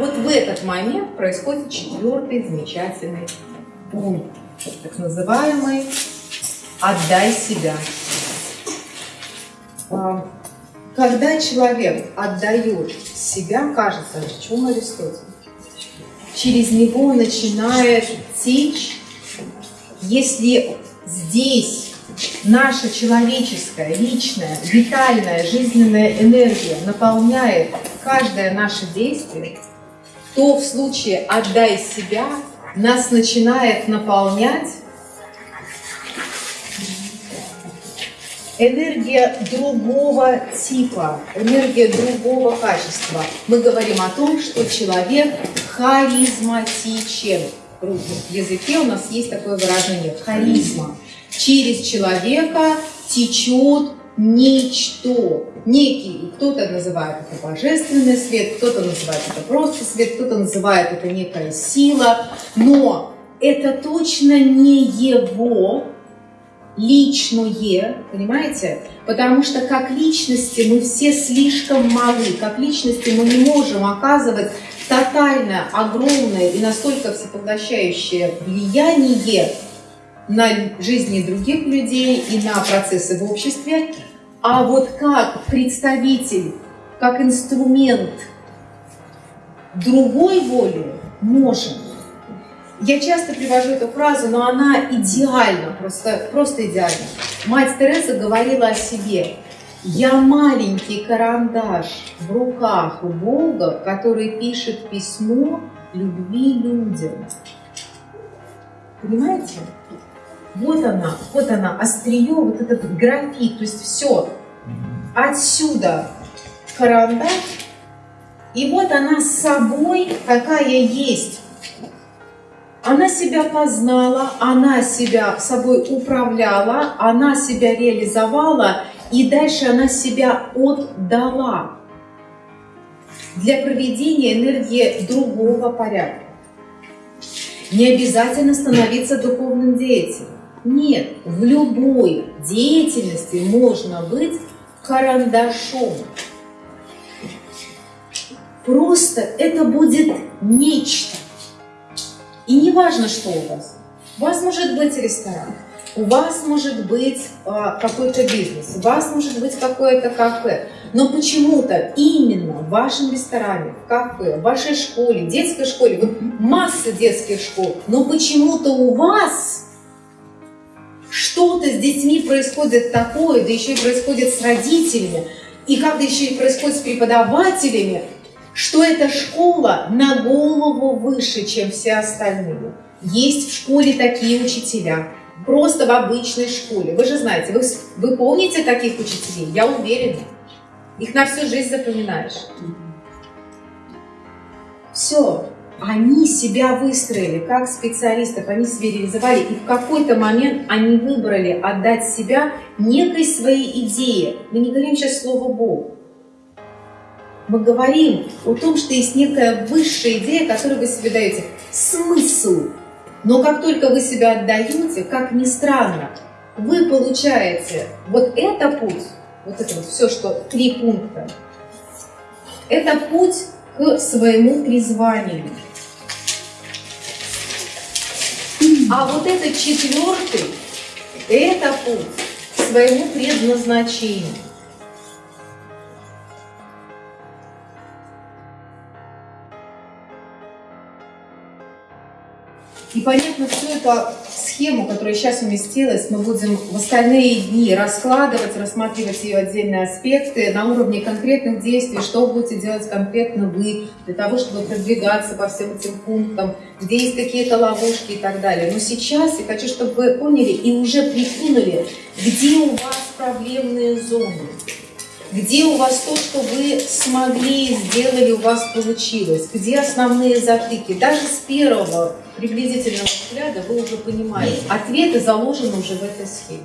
Вот в этот момент происходит четвертый замечательный пункт, так называемый «отдай себя». А, когда человек отдает себя, кажется, о чем Аристотель, через него начинает течь, если здесь наша человеческая, личная, витальная, жизненная энергия наполняет каждое наше действие, то в случае «отдай себя» нас начинает наполнять энергия другого типа, энергия другого качества. Мы говорим о том, что человек харизматичен. В языке у нас есть такое выражение – харизма. Через человека течет ничто, некий, кто-то называет это божественный свет, кто-то называет это просто свет, кто-то называет это некая сила, но это точно не его личное, понимаете? Потому что как личности мы все слишком малы, как личности мы не можем оказывать тотальное, огромное и настолько всепоглощающее влияние на жизни других людей и на процессы в обществе, а вот как представитель, как инструмент другой воли можем. Я часто привожу эту фразу, но она идеальна, просто, просто идеальна. Мать Тереза говорила о себе. Я маленький карандаш в руках у Бога, который пишет письмо любви людям. Понимаете? Вот она, вот она, острие, вот этот графит, то есть все. Отсюда карандаш, и вот она с собой, какая есть. Она себя познала, она себя собой управляла, она себя реализовала, и дальше она себя отдала для проведения энергии другого порядка. Не обязательно становиться духовным деятелем. Нет, в любой деятельности можно быть карандашом. Просто это будет нечто. И не важно, что у вас. У вас может быть ресторан, у вас может быть э, какой-то бизнес, у вас может быть какое-то кафе. Но почему-то именно в вашем ресторане, кафе, в вашей школе, детской школе, вот масса детских школ, но почему-то у вас с детьми происходит такое, да еще и происходит с родителями, и как-то еще и происходит с преподавателями, что эта школа на голову выше, чем все остальные. Есть в школе такие учителя, просто в обычной школе. Вы же знаете, вы, вы помните таких учителей? Я уверена. Их на всю жизнь запоминаешь. Все они себя выстроили как специалистов, они себя реализовали, и в какой-то момент они выбрали отдать себя некой своей идее. Мы не говорим сейчас слово «Бог». Мы говорим о том, что есть некая высшая идея, которую вы себе даете. Смысл. Но как только вы себя отдаете, как ни странно, вы получаете вот это путь, вот это вот все, что три пункта, это путь к своему призванию. А вот этот четвертый, это путь к своему предназначению. И понятно, всю эту схему, которая сейчас уместилась, мы будем в остальные дни раскладывать, рассматривать ее отдельные аспекты на уровне конкретных действий, что будете делать конкретно вы, для того, чтобы продвигаться по всем этим пунктам, где есть какие-то ловушки и так далее. Но сейчас я хочу, чтобы вы поняли и уже прикинули, где у вас проблемные зоны где у вас то, что вы смогли, сделали, у вас получилось, где основные затыки. Даже с первого приблизительного взгляда вы уже понимаете, ответы заложены уже в этой схеме.